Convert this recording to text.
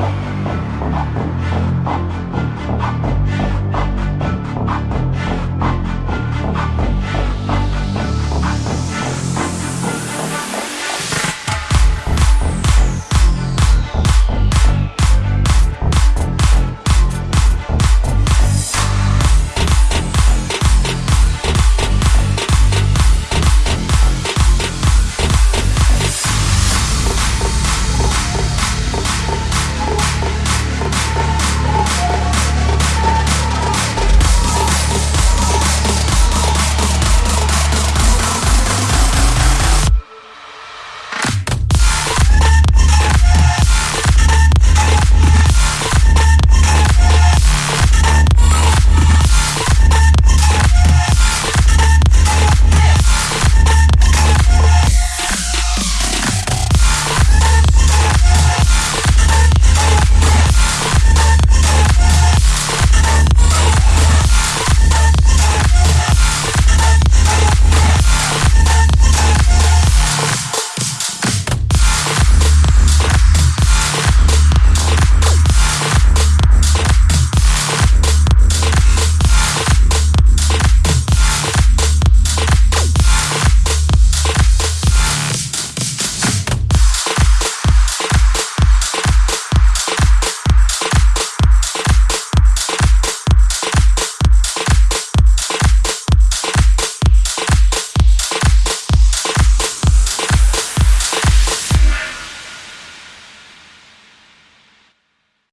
Oh.